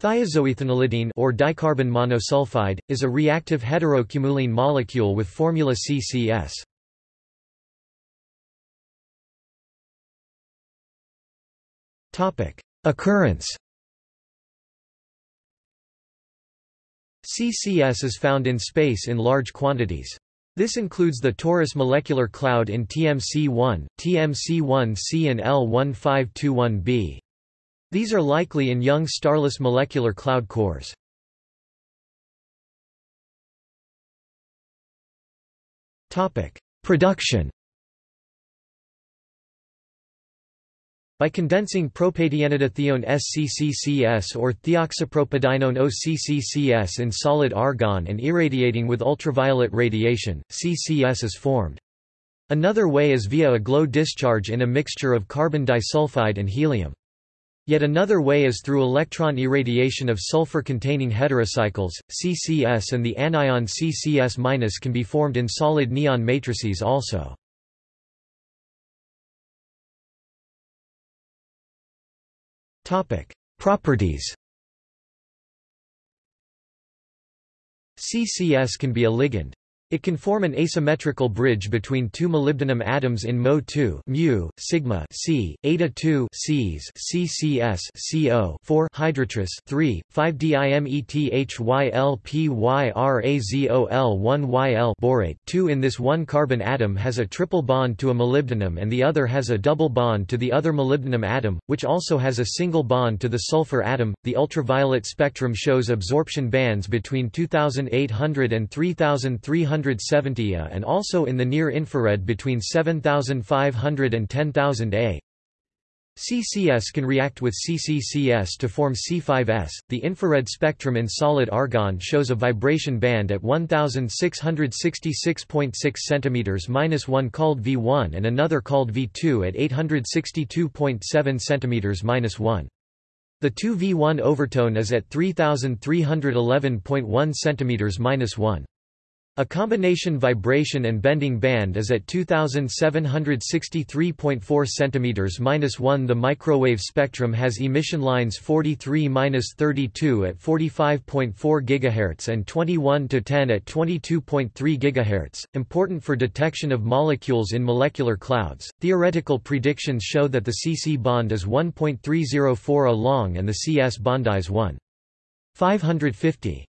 Thioxoethenylidene or dicarbon monosulfide, is a reactive heterocumulene molecule with formula CCS. Occurrence CCS is found in space in large quantities. This includes the Taurus molecular cloud in TMC1, TMC1c and L1521b. These are likely in young starless molecular cloud cores. Production By condensing propadienedithione SCCCS or thioxopropadienone OCCCS in solid argon and irradiating with ultraviolet radiation, CCS is formed. Another way is via a glow discharge in a mixture of carbon disulfide and helium. Yet another way is through electron irradiation of sulfur-containing heterocycles, CCS and the anion CCS- can be formed in solid neon matrices also. Properties CCS can be a ligand. It can form an asymmetrical bridge between two molybdenum atoms in Mo2 mu, sigma C, eta 2 Cs CCS CO 4 hydrotris 3, 5-dimethyl-YLPYRAZOL1-YL borate 2 In this one carbon atom has a triple bond to a molybdenum and the other has a double bond to the other molybdenum atom, which also has a single bond to the sulfur atom. The ultraviolet spectrum shows absorption bands between 2800 and 3300 170 A and also in the near-infrared between 7500 and 10000 A. CCS can react with CCCS to form C5S. The infrared spectrum in solid argon shows a vibration band at 1666.6 cm-1 called V1 and another called V2 at 862.7 cm-1. The 2V1 overtone is at 3311.1 cm-1. A combination vibration and bending band is at 2763.4 cm-1 The microwave spectrum has emission lines 43-32 at 45.4 GHz and 21-10 at 22.3 GHz, important for detection of molecules in molecular clouds. Theoretical predictions show that the CC bond is 1.304 A long and the CS bond is 1. 550.